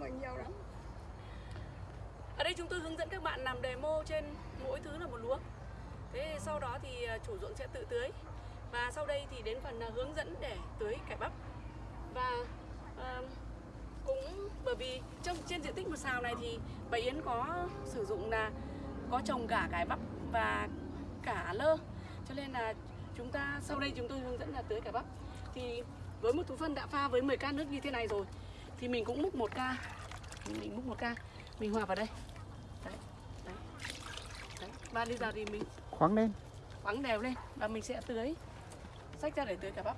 không nhiều lắm Ở đây chúng tôi hướng dẫn các bạn làm demo trên mỗi thứ là một luống. Thế sau đó thì à, chủ ruộng sẽ tự tưới. Và sau đây thì đến phần à, hướng dẫn để tưới cải bắp. Và uh, cũng bởi vì trong trên diện tích một xào này thì bà Yến có sử dụng là có trồng cả cải bắp và cả lơ. Cho nên là chúng ta sau đây chúng tôi hướng dẫn là tưới cải bắp. Thì với một túi phân đã pha với 10 can nước như thế này rồi thì mình cũng múc một ca. Mình múc một ca. Mình hòa vào đây. Đấy đấy đấy. Và bây giờ thì mình khoáng lên. khoáng đều lên và mình sẽ tưới. Xách ra để tưới cà bắp.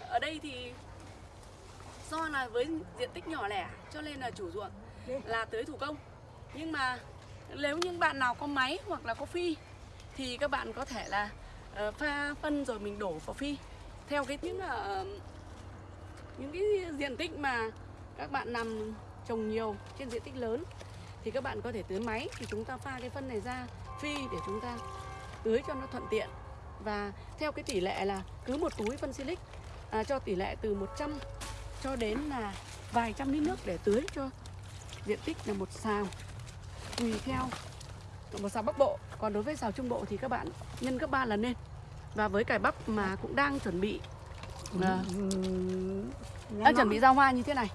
Ở đây thì do là với diện tích nhỏ lẻ cho nên là chủ ruộng là tưới thủ công. Nhưng mà nếu những bạn nào có máy hoặc là có phi thì các bạn có thể là ờ, pha phân rồi mình đổ vào phi. Theo cái những là những cái diện tích mà các bạn nằm trồng nhiều trên diện tích lớn thì các bạn có thể tưới máy thì chúng ta pha cái phân này ra phi để chúng ta tưới cho nó thuận tiện. Và theo cái tỷ lệ là cứ một túi phân silic à, cho tỷ lệ từ 100 cho đến là vài trăm lít nước để tưới cho diện tích là một xào. Tùy theo một xào bắc bộ còn đối với xào trung bộ thì các bạn nhân gấp 3 lần lên. Và với cải bắp mà cũng đang chuẩn bị à, đang chuẩn bị ra hoa như thế này.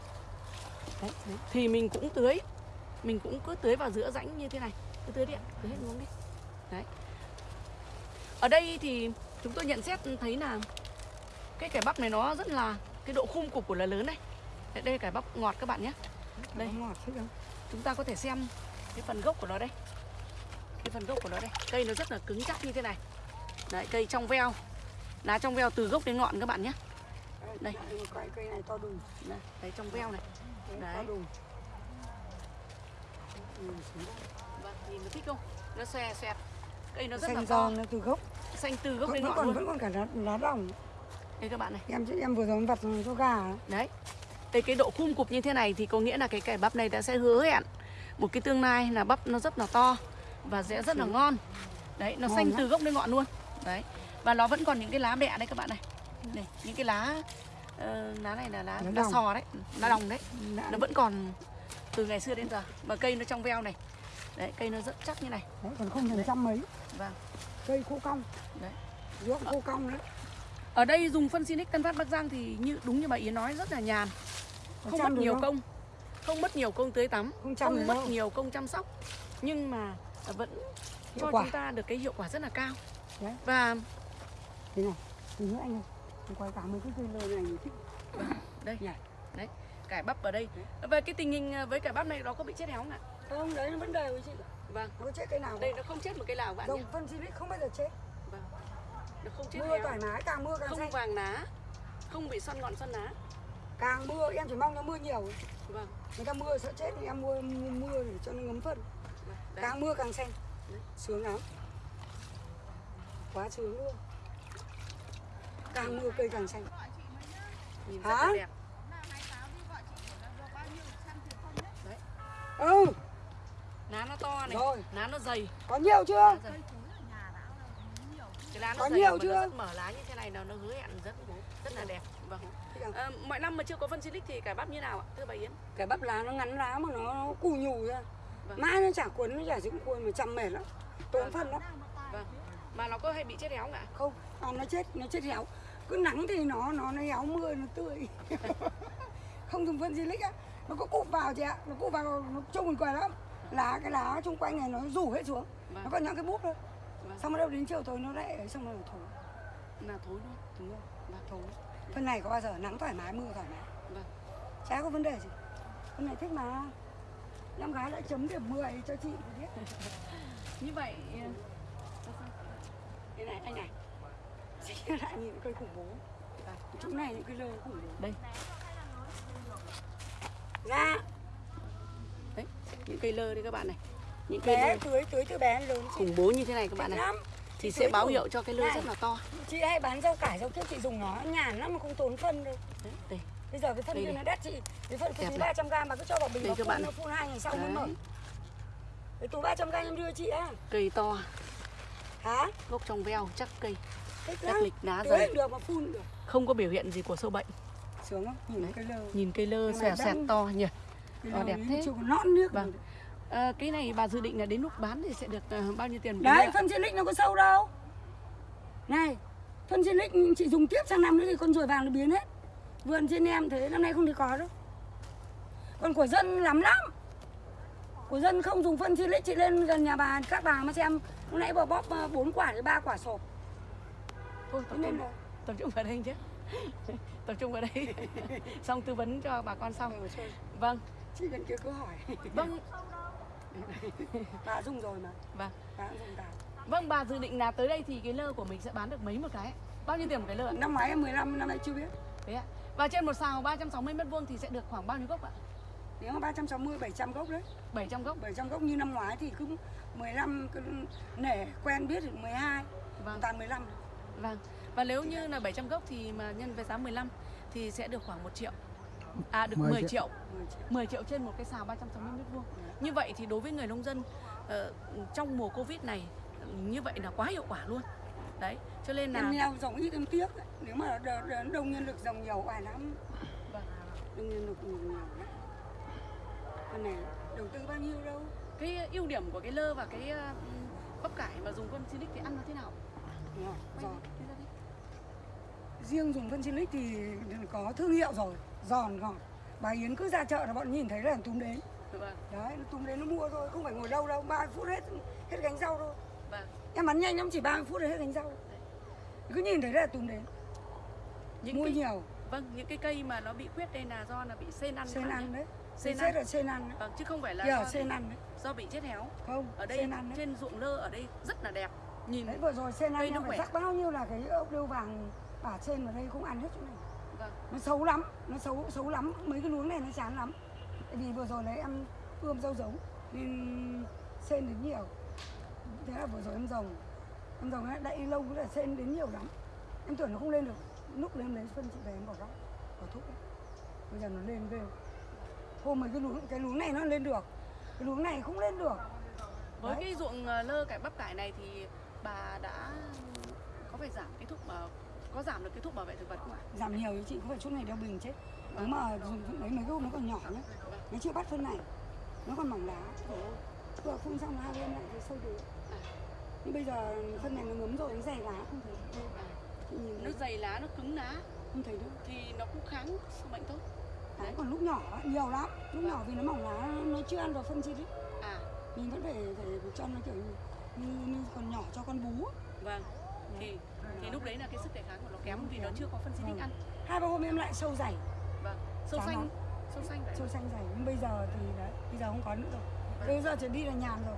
Đấy, đấy. thì mình cũng tưới. Mình cũng cứ tưới vào giữa rãnh như thế này. Cứ tưới đi ạ tưới hết xuống đi. Đấy. Ở đây thì chúng tôi nhận xét thấy là cái cải bắp này nó rất là cái độ khung cục của là lớn này đây, đây là cải bắp ngọt các bạn nhé. Đây. ngọt chúng ta có thể xem cái phần gốc của nó đây. Cái phần gốc của nó đây. Cây nó rất là cứng chắc như thế này. Đấy cây trong veo. Lá trong veo từ gốc đến ngọn các bạn nhé Đây. cây cây này to đùng. Đấy, đấy trong veo này. Đấy. to đùng. Vâng nhìn nó thích không? Nó xòe xoẹt cây nó rất là xanh to. giòn nó từ gốc. Xanh từ gốc đến vẫn ngọn còn luôn. vẫn còn cả lá, lá đồng. Đây các bạn này. Em em vừa rồi vặt cho gà. Đó. đấy. Đây cái độ khung cục như thế này thì có nghĩa là cái cải bắp này đã sẽ hứa hẹn một cái tương lai là bắp nó rất là to và sẽ rất là ngon. Đấy nó Ngon xanh lắm. từ gốc đến ngọn luôn. Đấy. Và nó vẫn còn những cái lá bẹ đây các bạn này này những cái lá ờ, lá này là lá Lá lá sò đấy lá đồng đấy. Đã- nó vẫn còn từ ngày xưa đến giờ và cây nó trong veo này. Đấy cây nó rất chắc như này. Đấy, còn không thành trăm mấy. Vâng. Cây khô cong. Đấy. Ruộng khô cong đấy. Ở đây dùng phân Sinic Tân Phát Bắc Giang thì như đúng như bà Yến nói rất là nhàn. Không mất nhiều không? công. Không mất nhiều công tưới tắm. Không không mất đâu. nhiều công chăm sóc. Nhưng mà vẫn Hiệu cho quả. chúng ta được cái hiệu quả rất là cao. Đấy. và thế này tí nữa anh ơi quay cả mấy cái cây lơ này thích đây Nhỉ? đấy cải bắp ở đây. Và cái tình hình với cải bắp này nó có bị chết héo không ạ? Không đấy nó vẫn đều chị. Vâng. Nó chết cây nào đây nó không chết một cây nào bạn dòng phân xịt không bao giờ chết. Vâng. Nó không chết mưa héo thoải mái càng mưa càng không xanh. vàng lá không bị xoăn ngọn xoăn lá càng mưa em chỉ mong nó mưa nhiều vâng. Người ta mưa sợ chết thì em mua mưa để cho nó ngấm phân. Vâng. Càng mưa càng xanh. Đấy. sướng lắm. Quá sướng luôn càng mưa cây càng xanh. Nhìn rất Hả? là đẹp. Ừ. Lá nó to này Rồi. lá nó dày. Có nhiều chưa? Cái lá nó Có dày nhiều chưa? nó rất mở lá như thế này là nó hứa hẹn rất rất là đẹp. Vâng. À, mọi năm mà chưa có phân silic thì cải bắp như nào ạ thưa bà Yến? Cái bắp lá nó ngắn lá mà nó, nó cù nhù ra. Vâng. mãi nó chả cuốn nó chả dính cuốn mà chăm mệt lắm. Tốn Vâng. phân lắm vâng. Mà nó có hay bị chết héo không ạ? Không à, nó chết nó chết héo. Cứ nắng thì nó nó nó héo mưa nó tươi. Không dùng phân silic á. Nó có cụp vào chị ạ. Nó cụp vào nó trông buồn cười lắm. Lá cái lá chung quanh này nó rủ hết xuống. Vâng. nó còn những cái búp thôi. Vâng. xong rồi đâu đến chiều tối nó lại ấy, xong rồi nó thối là thối luôn. Đúng không vâng. Thối. Phân này có bao giờ nắng thoải mái mưa thoải mái? Vâng. Chả có vấn đề gì. Phân này thích mà. Em gái lại chấm điểm 10 cho chị biết như vậy Đây này, anh này Chị lại nhìn cây khủng bố. Chỗ này những cây lơ khủng bố. Đây. Ra đấy những cây lơ đây các bạn này. Những cây bé lơ tưới tưới từ bé lớn chị. khủng bố như thế này các bạn này. thì sẽ báo hiệu cho cái lơ rất là to. Chị hay bán rau cải rau kiếp chị dùng nó nhàn lắm mà không tốn phân đâu. Đấy, đây. Bây giờ cái phân kia nó đắt chị. Cái phân cái Đẹp túi này. 300 g mà cứ cho vào bình các phun nó phun hai ngày sau Đấy. mở. Cái túi 300 g em đưa chị á. Cây to. Hả? gốc trong veo chắc cây Lắm. lịch lá dày cũng được mà phun cũng được. Không có biểu hiện gì của sâu bệnh. Sướng không? Nhìn Đấy. cái lơ. Nhìn cây lơ Cái xòe đang- to nhỉ. Ờ, đẹp thế. nõn nước. Vâng. Ờ, cái này bà dự định là đến lúc bán thì sẽ được ờ, bao nhiêu tiền đấy phân silic nó có sâu đâu. Này phân silic chị dùng tiếp sang năm nữa thì con ruồi vàng nó biến hết. Vườn trên em thế năm nay không thể có đâu. Còn của dân lắm lắm. Của dân không dùng phân silic chị lên gần nhà bà các bà mà xem. Lúc nãy bà bóp ờ, bốn quả đến ba quả sộp Thôi tập trung, tập trung vào đây chứ tập trung vào đây. Xong tư vấn cho bà con sau Ừ, vâng. Chị bên kia cứ hỏi. Vâng. Bà dùng rồi mà. Vâng. Bà cũng dùng cả. Vâng bà dự định là tới đây thì cái lơ của mình sẽ bán được mấy một cái? Bao nhiêu tiền một cái lơ ạ? năm ngoái em 15 năm nay chưa biết. Thế ạ. Và trên một sào 360 mét vuông thì sẽ được khoảng bao nhiêu gốc ạ? Nếu mà 360 700 gốc đấy. 700 gốc. 700 gốc như năm ngoái thì cứ 15 cứ nể quen biết thì 12 vâng. Toàn 15 vâng. Và nếu như là 700 gốc thì mà nhân với giá 15 thì sẽ được khoảng 1 triệu. À được 10, 10 triệu. triệu. 10 triệu. 10 triệu trên một cái xào 360 mét vuông. Như vậy thì đối với người nông dân ờ, trong mùa covid này như vậy là quá hiệu quả luôn. Đấy cho nên là em nghèo rộng ít em tiếc đấy. nếu mà đông nhân lực dòng nhiều oải lắm. Vâng. đông nhân lực nhiều lắm. Con này đầu tư bao nhiêu đâu? Cái ưu điểm của cái lơ và cái ờ, bắp cải mà dùng phân silic thì ăn nó thế nào giòn. Đi. riêng dùng phân silic thì có thương hiệu rồi giòn ngọt bà Yến cứ ra chợ là bọn nhìn thấy là túm đến. Vâng. Đấy nó túm đến nó mua thôi không phải ngồi lâu đâu 30 phút hết hết gánh rau thôi. Vâng. Em bán nhanh lắm chỉ 30 phút là hết gánh rau. Cứ nhìn thấy là túm đến. Những mua cái, nhiều. Vâng những cái cây mà nó bị khuyết đây là do là bị sên ăn phải ăn nhé. đấy. Sên chết là sen ăn đấy. Vâng chứ không phải là do, ở sen ăn đấy. do bị chết héo. Không ở đây đấy. trên ruộng lơ ở đây rất là đẹp nhìn đấy vừa rồi sen em phải rắc bao nhiêu là cái ốc điêu vàng bả trên vào đây không ăn hết chỗ này. Vâng. Nó xấu lắm nó xấu xấu lắm. Mấy cái luống này nó chán lắm. Tại vì vừa rồi đấy em ươm rau giống nên sen đến nhiều. Thế là vừa rồi em rồng. Em rồng ấy đậy lâu cũng là sen đến nhiều lắm. Em tưởng nó không lên được. Lúc lên lấy phân chị về em bỏ góc bỏ thuốc ấy. bây giờ nó lên ghê. Hôm mấy cái luống cái luống này nó lên được. Cái luống này không lên được. Với Đấy. cái ruộng ờ, lơ cải bắp cải này thì bà đã có phải giảm cái thuốc mà có giảm được cái thuốc bảo vệ thực vật không ạ? Giảm nhiều chứ chị không phải chút này đeo bình chết nếu mà dùng phân đấy mấy cái hôm nó còn nhỏ nhá. Nó chưa bắt phân này nó còn mỏng lá vừa phun xong hai bên lại thì sâu được. Nhưng bây giờ phân này nó ngấm rồi nó dày lá không thấy. Nó dày lá nó cứng lá. Không thấy đâu. Thì nó cũng kháng sâu bệnh tốt. Đấy. còn lúc nhỏ nhiều lắm. Lúc nhỏ vì nó mỏng lá nó chưa ăn vào phân chi đấy. À. Mình vẫn phải phải cho nó kiểu như, như, như còn nhỏ cho con bú. Vâng. Thì thì lúc đấy là cái sức đề kháng của nó kém vì nó chưa có phân xịt Vâng. ăn. Hai ba hôm em lại sâu dày. Vâng. Sâu Chán xanh. lắm. sâu xanh sâu xanh dày. Nhưng bây giờ thì đấy bây giờ không có nữa rồi. Bây giờ trở đi là nhàn rồi.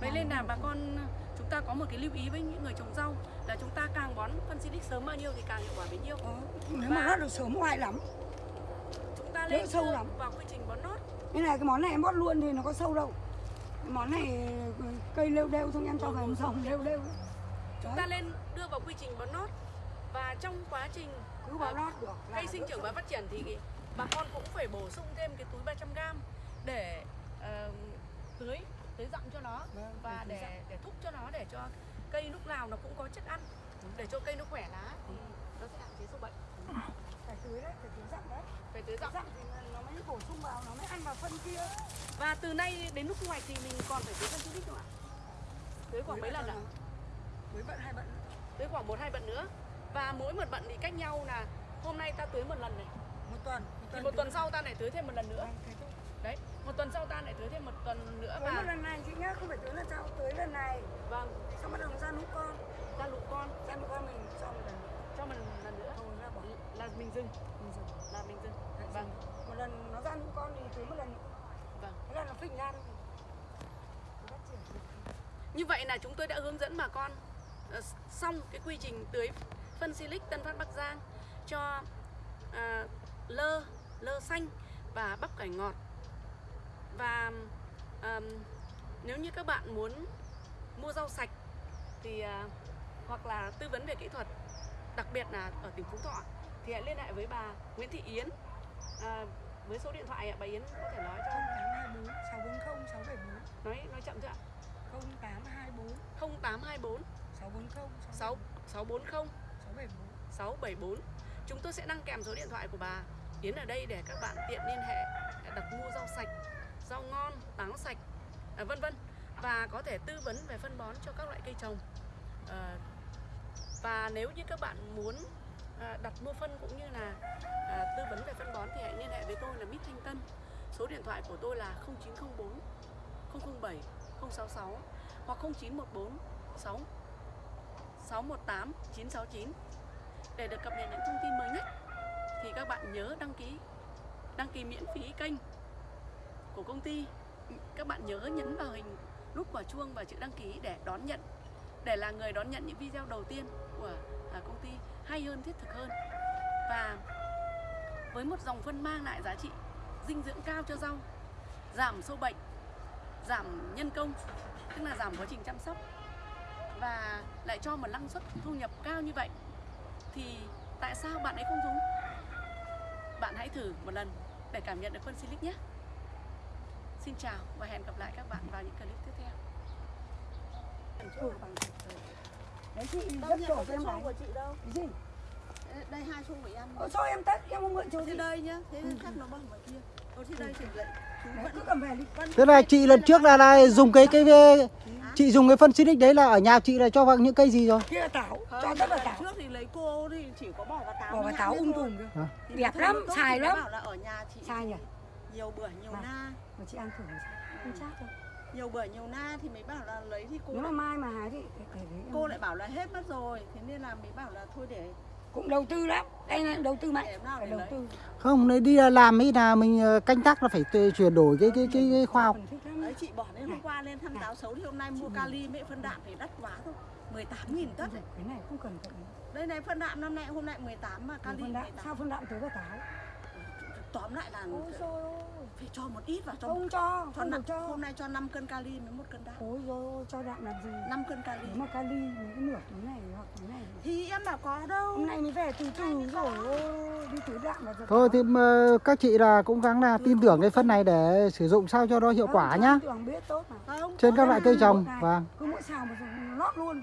Vậy nên là bà con chúng ta có một cái lưu ý với những người trồng rau là chúng ta càng bón phân xịt sớm bao nhiêu thì càng hiệu quả bấy nhiêu. Ờ, nếu mà nó được sớm oai lắm. chúng ta lên sâu lắm. vào quy trình bón nốt Nên là cái món này em bót luôn thì nó có sâu đâu món này cây lêu đêu thôi em cho vào em rồng lêu đêu. Chúng ta lên đưa vào quy trình bón nốt và trong quá trình cứ bón ờ, lót được cây sinh trưởng và phát triển thì bà con cũng phải bổ sung thêm cái túi 300g để ờ, tưới tưới dặm cho nó Vâng, và để để thúc cho nó để cho cây lúc nào nó cũng có chất ăn để cho cây nó khỏe lá thì nó sẽ hạn chế sâu bệnh Phải tưới đấy, phải tưới dặm đấy. Phải tưới dặm thì nó mới bổ sung vào, nó mới ăn vào phân kia. Và từ nay đến lúc thu hoạch thì mình còn phải tưới phân xịt không ạ? Tưới khoảng mấy lần ạ? Tưới bận hai bận? Tưới khoảng một hai bận nữa. Và mỗi một bận thì cách nhau là hôm nay ta tưới một lần này. Một tuần. Thì một tuần sau ta lại tưới thêm một lần nữa. Vâng, đấy một tuần sau ta lại tưới thêm một tuần nữa Tưới một và lần này chị nhá, không phải tưới lần sau Tưới lần này, vâng. Xong bắt đầu ra nút con. Ra nút con mình cho một lần nữa cho mình lần nữa Thôi ra bỏ là mình dừng Mình dùng là mình dừng Đấy, vâng. Dùng. Một lần nó ra nút con thì tưới một lần. Vâng. Thế là nó phình ra thôi. Như vậy là chúng tôi đã hướng dẫn bà con ờ, xong cái quy trình tưới phân silic Tân Phát Bắc Giang cho à, lơ lơ xanh và bắp cải ngọt. Và ờm, nếu như các bạn muốn mua rau sạch thì à, hoặc là tư vấn về kỹ thuật đặc biệt là ở tỉnh Phú Thọ thì hãy liên hệ với bà Nguyễn Thị Yến. À, với số điện thoại ạ bà Yến có thể nói cho. 0824 640 674 nói nói chậm chưa ạ. 0824 0824 640 6 640 674 674 Chúng tôi sẽ đăng kèm số điện thoại của bà Yến ở đây để các bạn tiện liên hệ đặt mua rau sạch, rau ngon, táo sạch, à, vân vân. Và có thể tư vấn về phân bón cho các loại cây trồng. À, và nếu như các bạn muốn À, đặt mua phân cũng như là à, tư vấn về phân bón thì hãy liên hệ với tôi là Mít Thanh Tân. Số điện thoại của tôi là 0904 007 066 hoặc 0914 6 618 969 để được cập nhật những thông tin mới nhất thì các bạn nhớ đăng ký đăng ký miễn phí kênh của công ty các bạn nhớ nhấn vào hình nút quả chuông và chữ đăng ký để đón nhận để là người đón nhận những video đầu tiên của công ty hay hơn, thiết thực hơn. Và với một dòng phân mang lại giá trị dinh dưỡng cao cho rau, giảm sâu bệnh, giảm nhân công, tức là giảm quá trình chăm sóc và lại cho một năng suất thu nhập cao như vậy, thì tại sao bạn ấy không dùng? Bạn hãy thử một lần để cảm nhận được phân silic nhé. Xin chào và hẹn gặp lại các bạn vào những clip tiếp theo đấy chị Đâu rất đổ có cho em này của chị đâu? Cái gì? Đây hai xô của em Ôi, cho em tất em không mượn chỗ Thế gì đây nhá, thế khác nó bằng ngoài kia. Ồ thì đây thì lại chú Đấy, vẫn cứ cầm về đi. vẫn Thế này chị lần trước là, là dùng cái cái chị dùng cái phân xinic đấy là ở nhà chị là cho vào những cây gì rồi? kia là táo Không, cho tất là táo trước thì lấy cô thì chỉ có bỏ vào táo bỏ vào táo ung thôi. tùm cơ. À. Thì đẹp lắm, không xài lắm. bảo là ở nhà chị sai nhỉ? nhiều bưởi nhiều na. mà chị ăn thử sao không chắc đâu nhiều bưởi nhiều na thì mới bảo là lấy thì cô nếu mà lại, mai mà hái thì cô lại bảo là hết mất rồi thế nên là mới bảo là thôi để cũng đầu tư lắm đây là đầu tư mạnh phải để đầu lấy. tư. Không, nếu đi làm ấy là mình ờ, canh tác là phải chuyển đổi cái cái cái, cái khoa học. Đấy chị bỏ đến hôm qua lên thăm táo xấu thì hôm nay mua kali mẹ phân đạm thì đắt quá thôi. 18 nghìn tất đấy. cái này không cần đây này phân đạm năm nay hôm nay 18 mà kali phân đạm. 18 sao phân đạm tới vào táo tóm lại là ôi ơi. phải cho một ít vào cho không cho cho nặng cho. hôm nay cho 5 cân kali với một cân đạm. Ôi rồi cho đạm làm gì? 5 cân kali. Mà kali những cái nửa túi này hoặc túi này thì em bảo có đâu. Hôm nay mới về từ từ rồi đi túi đạm giờ Thôi thì mà các chị là cũng gắng là tin tưởng cái phân này để sử dụng sao cho nó hiệu quả nhá. tưởng biết tốt mà. Không Trên các loại cây trồng Này, vâng. cứ mỗi xào một lót luôn